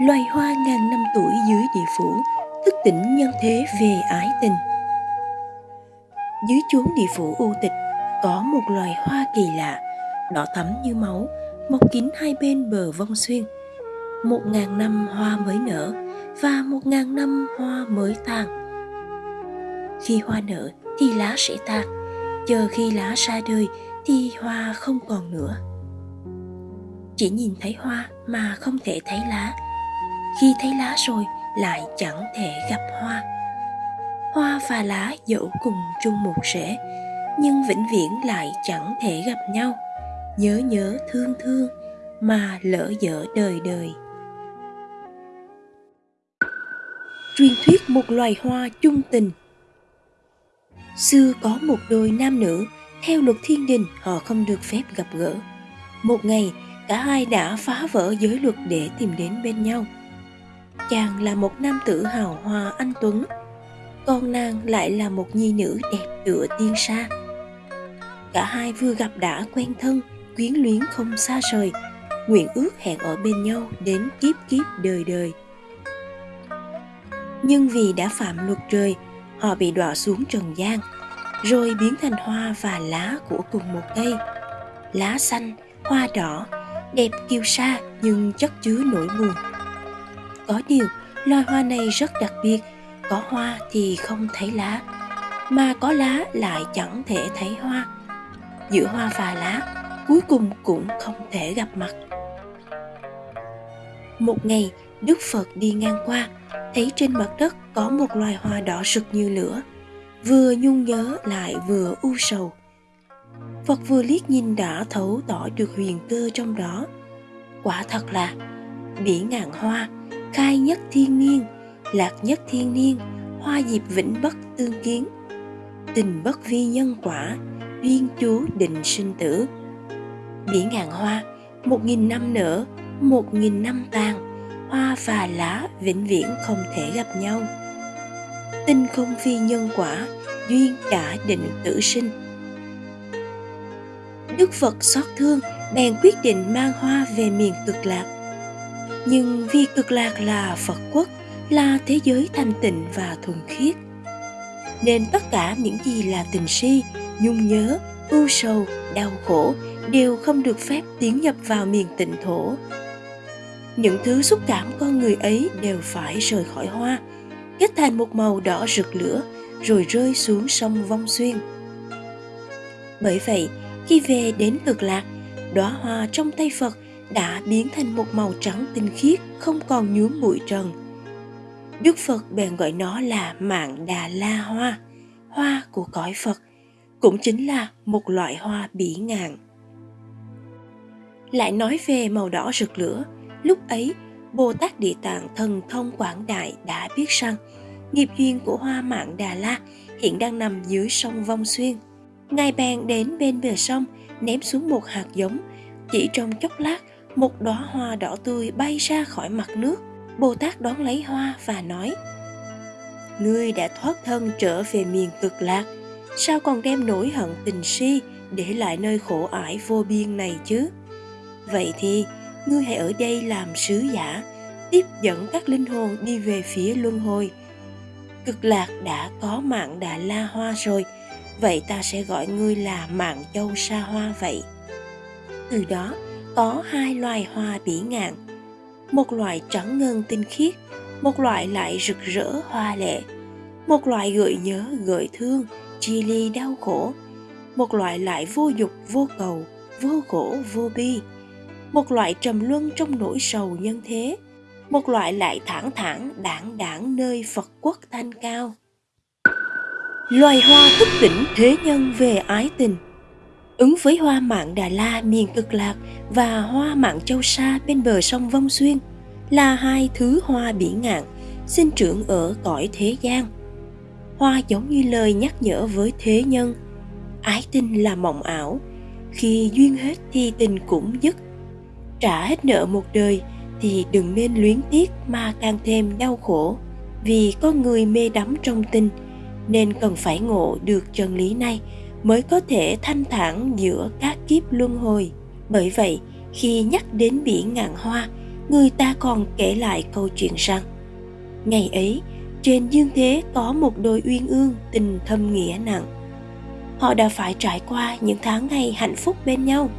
loài hoa ngàn năm tuổi dưới địa phủ, thức tỉnh nhân thế về ái tình. Dưới chốn địa phủ u tịch, có một loài hoa kỳ lạ, đỏ thắm như máu, mọc kín hai bên bờ vong xuyên. Một ngàn năm hoa mới nở và một ngàn năm hoa mới tàn. Khi hoa nở thì lá sẽ tàn, chờ khi lá ra đời thì hoa không còn nữa. Chỉ nhìn thấy hoa mà không thể thấy lá khi thấy lá rồi lại chẳng thể gặp hoa. Hoa và lá dẫu cùng chung một rễ, nhưng vĩnh viễn lại chẳng thể gặp nhau. Nhớ nhớ thương thương mà lỡ dở đời đời. Truyền thuyết một loài hoa chung tình. Xưa có một đôi nam nữ, theo luật thiên đình, họ không được phép gặp gỡ. Một ngày, cả hai đã phá vỡ giới luật để tìm đến bên nhau chàng là một nam tử hào hoa anh tuấn. Còn nàng lại là một nhi nữ đẹp tựa tiên sa. Cả hai vừa gặp đã quen thân, quyến luyến không xa rời, nguyện ước hẹn ở bên nhau đến kiếp kiếp đời đời. Nhưng vì đã phạm luật trời, họ bị đọa xuống trần gian, rồi biến thành hoa và lá của cùng một cây. Lá xanh, hoa đỏ, đẹp kiêu sa nhưng chất chứa nỗi buồn có điều, loài hoa này rất đặc biệt. Có hoa thì không thấy lá, mà có lá lại chẳng thể thấy hoa. Giữa hoa và lá, cuối cùng cũng không thể gặp mặt. Một ngày, đức phật đi ngang qua, thấy trên mặt đất có một loài hoa đỏ rực như lửa, vừa nhung nhớ lại vừa u sầu. Phật vừa liếc nhìn đã thấu tỏ được huyền cơ trong đó. Quả thật là, bỉ ngạn hoa khai nhất thiên niên, lạc nhất thiên niên, hoa diệp vĩnh bất tương kiến. Tình bất vi nhân quả, duyên chú định sinh tử. Bỉ ngàn hoa, một nghìn năm nở, một nghìn năm tàn, hoa và lá vĩnh viễn không thể gặp nhau. Tình không phi nhân quả, duyên đã định tử sinh. Đức phật xót thương bèn quyết định mang hoa về miền cực lạc nhưng vì cực lạc là phật quốc, là thế giới thanh tịnh và thuần khiết. Nên tất cả những gì là tình si, nhung nhớ, ưu sầu, đau khổ đều không được phép tiến nhập vào miền tịnh thổ. Những thứ xúc cảm con người ấy đều phải rời khỏi hoa, kết thành một màu đỏ rực lửa, rồi rơi xuống sông vong xuyên. Bởi vậy, khi về đến cực lạc, đóa hoa trong tay phật đã biến thành một màu trắng tinh khiết, không còn nhuốm bụi trần. Đức phật bèn gọi nó là mạng đà la hoa hoa của cõi phật, cũng chính là một loại hoa bỉ ngạn. Lại nói về màu đỏ rực lửa, lúc ấy bồ tát địa tạng thần thông quảng đại đã biết rằng nghiệp duyên của hoa mạng đà la hiện đang nằm dưới sông vong xuyên. Ngài bèn đến bên bờ sông, ném xuống một hạt giống, chỉ trong chốc lát một đóa hoa đỏ tươi bay ra khỏi mặt nước. Bồ tát đón lấy hoa và nói, ngươi đã thoát thân trở về miền cực lạc. Sao còn đem nỗi hận tình si để lại nơi khổ ải vô biên này chứ? Vậy thì, ngươi hãy ở đây làm sứ giả, tiếp dẫn các linh hồn đi về phía luân hồi. Cực lạc đã có mạng đà la hoa rồi, vậy ta sẽ gọi ngươi là mạng châu sa hoa vậy. Từ đó có hai loài hoa bỉ ngạn. Một loại trắng ngân tinh khiết, một loại lại rực rỡ hoa lệ. Một loại gợi nhớ, gợi thương, chia ly đau khổ. Một loại lại vô dục, vô cầu, vô khổ, vô bi. Một loại trầm luân trong nỗi sầu nhân thế. Một loại lại thẳng thẳng, đảng đảng nơi phật quốc thanh cao. Loài hoa thức tỉnh thế nhân về ái tình ứng với hoa mạng Đà La miền cực lạc và hoa mạng Châu Sa bên bờ sông Vong Xuyên là hai thứ hoa biển ngạn sinh trưởng ở cõi thế gian. Hoa giống như lời nhắc nhở với thế nhân, ái tình là mộng ảo, khi duyên hết thì tình cũng dứt. Trả hết nợ một đời thì đừng nên luyến tiếc mà càng thêm đau khổ, vì có người mê đắm trong tình nên cần phải ngộ được chân lý này mới có thể thanh thản giữa các kiếp luân hồi. Bởi vậy, khi nhắc đến biển ngàn hoa, người ta còn kể lại câu chuyện rằng, ngày ấy, trên dương thế có một đôi uyên ương tình thâm nghĩa nặng. Họ đã phải trải qua những tháng ngày hạnh phúc bên nhau.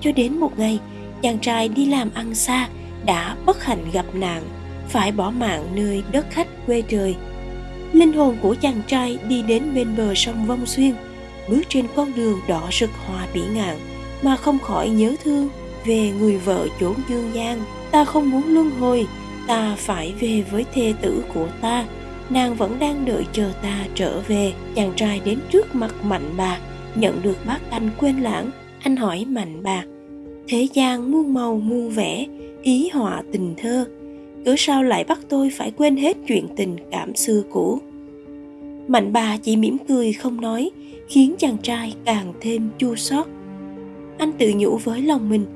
Cho đến một ngày, chàng trai đi làm ăn xa đã bất hạnh gặp nạn, phải bỏ mạng nơi đất khách quê trời. Linh hồn của chàng trai đi đến bên bờ sông vong xuyên bước trên con đường đỏ rực hoa bỉ ngạn, mà không khỏi nhớ thương về người vợ chốn dương gian ta không muốn luân hồi, ta phải về với thê tử của ta. Nàng vẫn đang đợi chờ ta trở về. Chàng trai đến trước mặt mạnh bà nhận được bác canh quên lãng. Anh hỏi mạnh bà thế gian muôn màu muôn vẻ, ý họa tình thơ, cớ sao lại bắt tôi phải quên hết chuyện tình cảm xưa cũ? Mạnh bà chỉ mỉm cười không nói, khiến chàng trai càng thêm chua xót. Anh tự nhủ với lòng mình,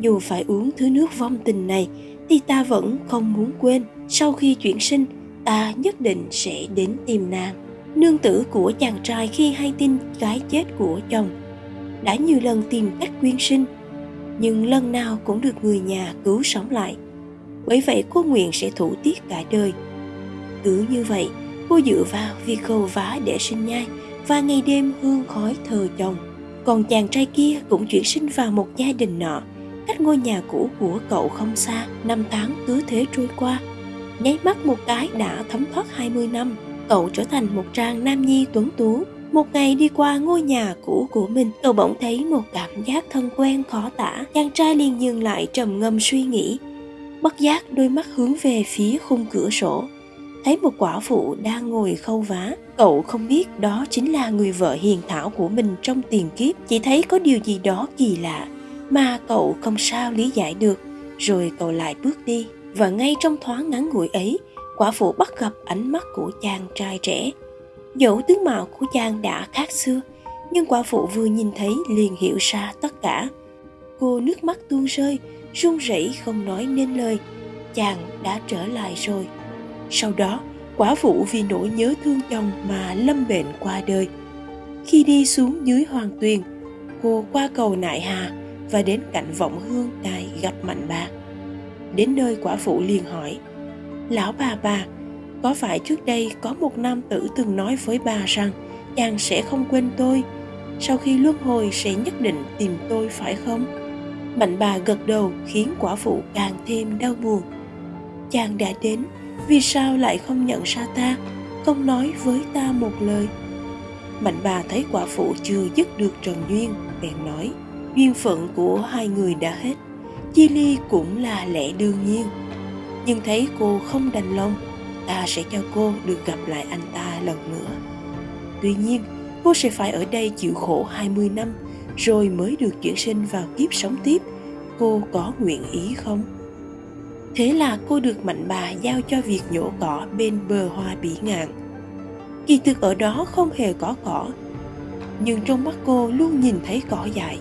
dù phải uống thứ nước vong tình này, thì ta vẫn không muốn quên. Sau khi chuyển sinh, ta nhất định sẽ đến tìm nàng. Nương tử của chàng trai khi hay tin gái chết của chồng, đã nhiều lần tìm cách quyên sinh, nhưng lần nào cũng được người nhà cứu sống lại. Bởi vậy cô nguyện sẽ thủ tiết cả đời. Cứ như vậy cô dựa vào việc khâu vá để sinh nhai và ngày đêm hương khói thờ chồng. Còn chàng trai kia cũng chuyển sinh vào một gia đình nọ, cách ngôi nhà cũ của cậu không xa, năm tháng cứ thế trôi qua. Nháy mắt một cái đã thấm thoát 20 năm, cậu trở thành một trang nam nhi tuấn tú. Một ngày đi qua ngôi nhà cũ của mình, cậu bỗng thấy một cảm giác thân quen khó tả. Chàng trai liền dừng lại trầm ngâm suy nghĩ, bất giác đôi mắt hướng về phía khung cửa sổ thấy một quả phụ đang ngồi khâu vá. Cậu không biết đó chính là người vợ hiền thảo của mình trong tiền kiếp. Chỉ thấy có điều gì đó kỳ lạ mà cậu không sao lý giải được. Rồi cậu lại bước đi. Và ngay trong thoáng ngắn ngủi ấy, quả phụ bắt gặp ánh mắt của chàng trai trẻ. Dẫu tướng mạo của chàng đã khác xưa, nhưng quả phụ vừa nhìn thấy liền hiểu ra tất cả. Cô nước mắt tuôn rơi, run rẩy không nói nên lời. Chàng đã trở lại rồi sau đó, quả phụ vì nỗi nhớ thương chồng mà lâm bệnh qua đời. Khi đi xuống dưới hoàng tuyền, cô qua cầu nại hà và đến cạnh vọng hương đài gặp mạnh bà. Đến nơi quả phụ liền hỏi, lão bà bà, có phải trước đây có một nam tử từng nói với bà rằng chàng sẽ không quên tôi? Sau khi luân hồi sẽ nhất định tìm tôi phải không? Mạnh bà gật đầu khiến quả phụ càng thêm đau buồn. Chàng đã đến vì sao lại không nhận ra ta, không nói với ta một lời? Mạnh bà thấy quả phụ chưa dứt được trần duyên, bèn nói, duyên phận của hai người đã hết chia ly cũng là lẽ đương nhiên. Nhưng thấy cô không đành lòng, ta sẽ cho cô được gặp lại anh ta lần nữa. Tuy nhiên, cô sẽ phải ở đây chịu khổ 20 năm, rồi mới được chuyển sinh vào kiếp sống tiếp. Cô có nguyện ý không? Thế là cô được mạnh bà giao cho việc nhổ cỏ bên bờ hoa bỉ ngạn kỳ thực ở đó không hề có cỏ nhưng trong mắt cô luôn nhìn thấy cỏ dại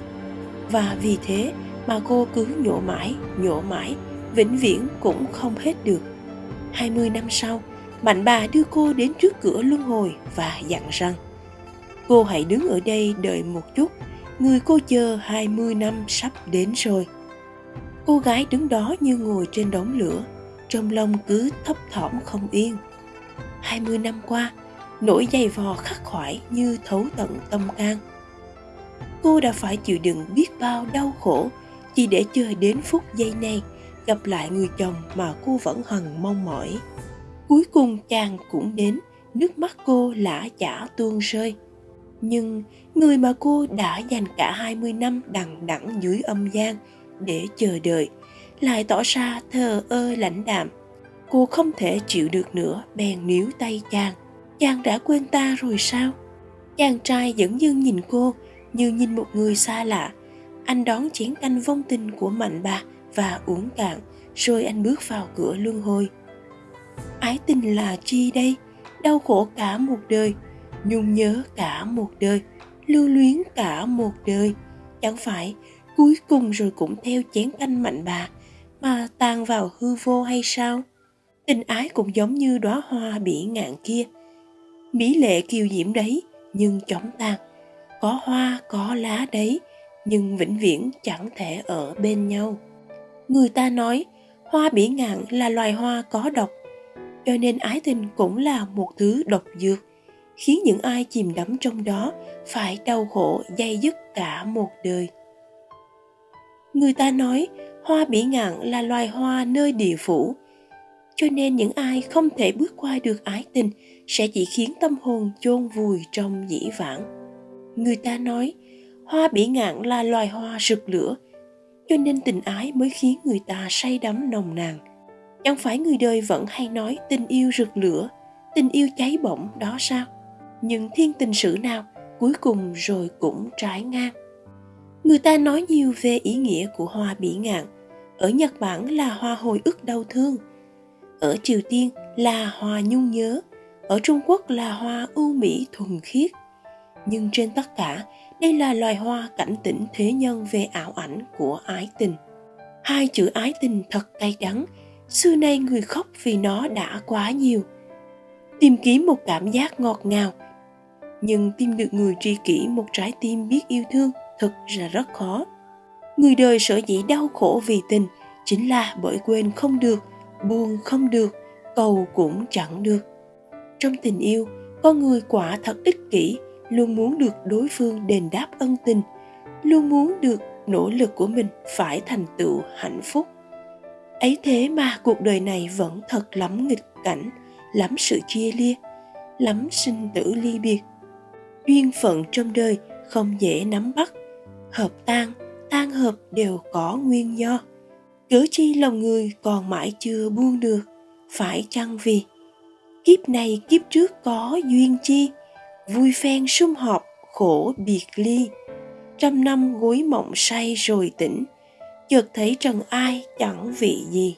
và vì thế mà cô cứ nhổ mãi, nhổ mãi, vĩnh viễn cũng không hết được. 20 năm sau, Mạnh bà đưa cô đến trước cửa luân hồi và dặn rằng Cô hãy đứng ở đây đợi một chút, người cô chờ 20 năm sắp đến rồi. Cô gái đứng đó như ngồi trên đống lửa, trong lòng cứ thấp thỏm không yên. 20 năm qua, nỗi dày vò khắc khoải như thấu tận tâm can cô đã phải chịu đựng biết bao đau khổ chỉ để chờ đến phút giây này gặp lại người chồng mà cô vẫn hằng mong mỏi. Cuối cùng chàng cũng đến, nước mắt cô lã chả tuôn rơi. Nhưng người mà cô đã dành cả 20 năm đằng đẵng dưới âm gian để chờ đợi, lại tỏ ra thờ ơ lãnh đạm. Cô không thể chịu được nữa, bèn níu tay chàng. Chàng đã quên ta rồi sao? Chàng trai vẫn dưng nhìn cô, như nhìn một người xa lạ anh đón chén canh vong tình của mạnh bà và uống cạn, rồi anh bước vào cửa luân hồi ái tình là chi đây đau khổ cả một đời, nhung nhớ cả một đời, lưu luyến cả một đời chẳng phải cuối cùng rồi cũng theo chén canh mạnh bà, mà tan vào hư vô hay sao? Tình ái cũng giống như đóa hoa bỉ ngạn kia. Mỹ lệ kiều diễm đấy, nhưng chóng tan có hoa, có lá đấy, nhưng vĩnh viễn chẳng thể ở bên nhau. Người ta nói, hoa bỉ ngạn là loài hoa có độc, cho nên ái tình cũng là một thứ độc dược. Khiến những ai chìm đắm trong đó phải đau khổ dây dứt cả một đời người ta nói, hoa bỉ ngạn là loài hoa nơi địa phủ. Cho nên những ai không thể bước qua được ái tình sẽ chỉ khiến tâm hồn chôn vùi trong dĩ vãng. Người ta nói, hoa bỉ ngạn là loài hoa rực lửa, cho nên tình ái mới khiến người ta say đắm nồng nàn. Chẳng phải người đời vẫn hay nói tình yêu rực lửa, tình yêu cháy bỏng đó sao? Nhưng thiên tình sử nào cuối cùng rồi cũng trái ngang người ta nói nhiều về ý nghĩa của hoa bỉ ngạn. Ở nhật bản là hoa hồi ức đau thương. Ở triều tiên là hoa nhung nhớ. Ở trung quốc là hoa ưu mỹ thuần khiết. Nhưng trên tất cả, đây là loài hoa cảnh tỉnh thế nhân về ảo ảnh của ái tình. Hai chữ ái tình thật cay đắng. Xưa nay người khóc vì nó đã quá nhiều. Tìm kiếm một cảm giác ngọt ngào. Nhưng tìm được người tri kỷ, một trái tim biết yêu thương thật là rất khó. Người đời sở dĩ đau khổ vì tình chính là bởi quên không được, buồn không được, cầu cũng chẳng được. Trong tình yêu con người quả thật ích kỷ, luôn muốn được đối phương đền đáp ân tình, luôn muốn được nỗ lực của mình phải thành tựu hạnh phúc. Ấy thế mà cuộc đời này vẫn thật lắm nghịch cảnh, lắm sự chia lia lắm sinh tử ly biệt. Duyên phận trong đời không dễ nắm bắt hợp tan tan hợp đều có nguyên do. Cớ chi lòng người còn mãi chưa buông được, phải chăng vì? Kiếp này kiếp trước có duyên chi? Vui phen sum họp, khổ biệt ly. Trăm năm gối mộng say rồi tỉnh, chợt thấy trần ai chẳng vị gì.